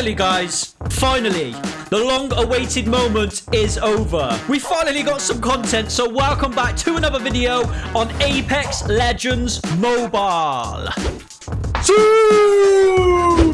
Finally, guys, finally, the long-awaited moment is over. We finally got some content, so welcome back to another video on Apex Legends Mobile.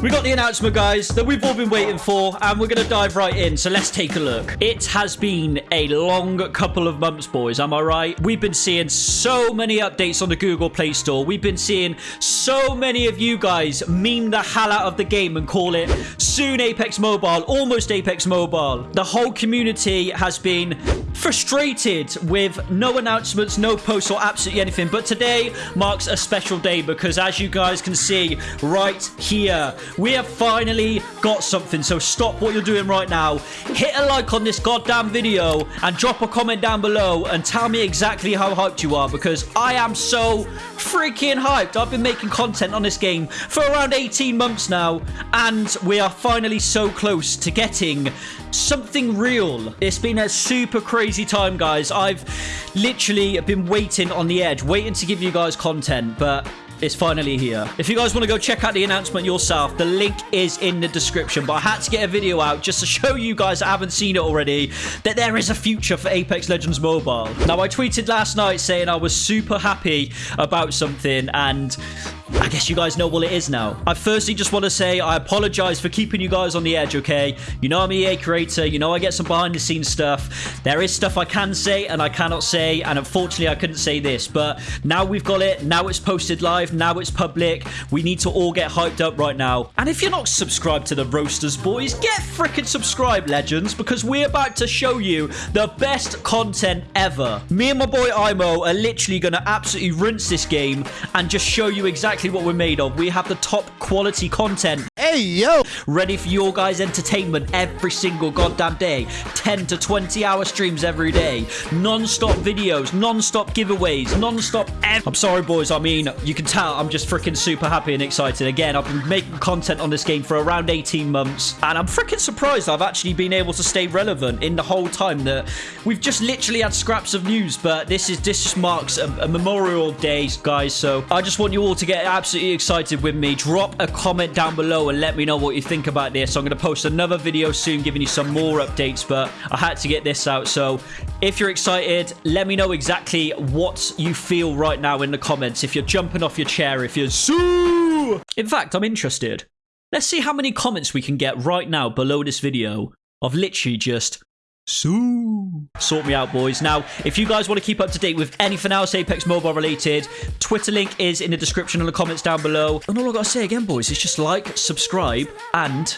We got the announcement, guys, that we've all been waiting for, and we're going to dive right in. So let's take a look. It has been a long couple of months, boys. Am I right? We've been seeing so many updates on the Google Play Store. We've been seeing so many of you guys meme the hell out of the game and call it soon Apex Mobile, almost Apex Mobile. The whole community has been frustrated with no announcements, no posts, or absolutely anything. But today marks a special day because, as you guys can see right here, we have finally got something. So stop what you're doing right now. Hit a like on this goddamn video and drop a comment down below and tell me exactly how hyped you are because I am so freaking hyped. I've been making content on this game for around 18 months now and we are finally so close to getting something real. It's been a super crazy time, guys. I've literally been waiting on the edge, waiting to give you guys content, but it's finally here. If you guys want to go check out the announcement yourself, the link is in the description. But I had to get a video out just to show you guys that haven't seen it already that there is a future for Apex Legends Mobile. Now, I tweeted last night saying I was super happy about something and I guess you guys know what it is now. I firstly just want to say I apologize for keeping you guys on the edge, okay? You know I'm EA creator. You know I get some behind the scenes stuff. There is stuff I can say and I cannot say. And unfortunately, I couldn't say this. But now we've got it. Now it's posted live. Now it's public. We need to all get hyped up right now. And if you're not subscribed to the Roasters, boys, get freaking subscribed, legends, because we're about to show you the best content ever. Me and my boy Imo are literally going to absolutely rinse this game and just show you exactly exactly what we're made of. We have the top quality content. Hey, yo! Ready for your guys' entertainment every single goddamn day. 10 to 20 hour streams every day. Non-stop videos, non-stop giveaways, non-stop... I'm sorry, boys. I mean, you can tell I'm just freaking super happy and excited. Again, I've been making content on this game for around 18 months. And I'm freaking surprised I've actually been able to stay relevant in the whole time that we've just literally had scraps of news. But this is this just marks a, a Memorial Day, guys. So I just want you all to get absolutely excited with me, drop a comment down below and let me know what you think about this. I'm going to post another video soon giving you some more updates, but I had to get this out. So if you're excited, let me know exactly what you feel right now in the comments. If you're jumping off your chair, if you're so... In fact, I'm interested. Let's see how many comments we can get right now below this video of literally just Sue. Sort me out, boys. Now, if you guys want to keep up to date with anything else Apex Mobile related, Twitter link is in the description and the comments down below. And all i got to say again, boys, is just like, subscribe, and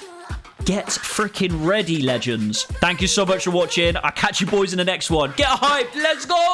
get freaking ready, legends. Thank you so much for watching. I'll catch you boys in the next one. Get hyped. Let's go!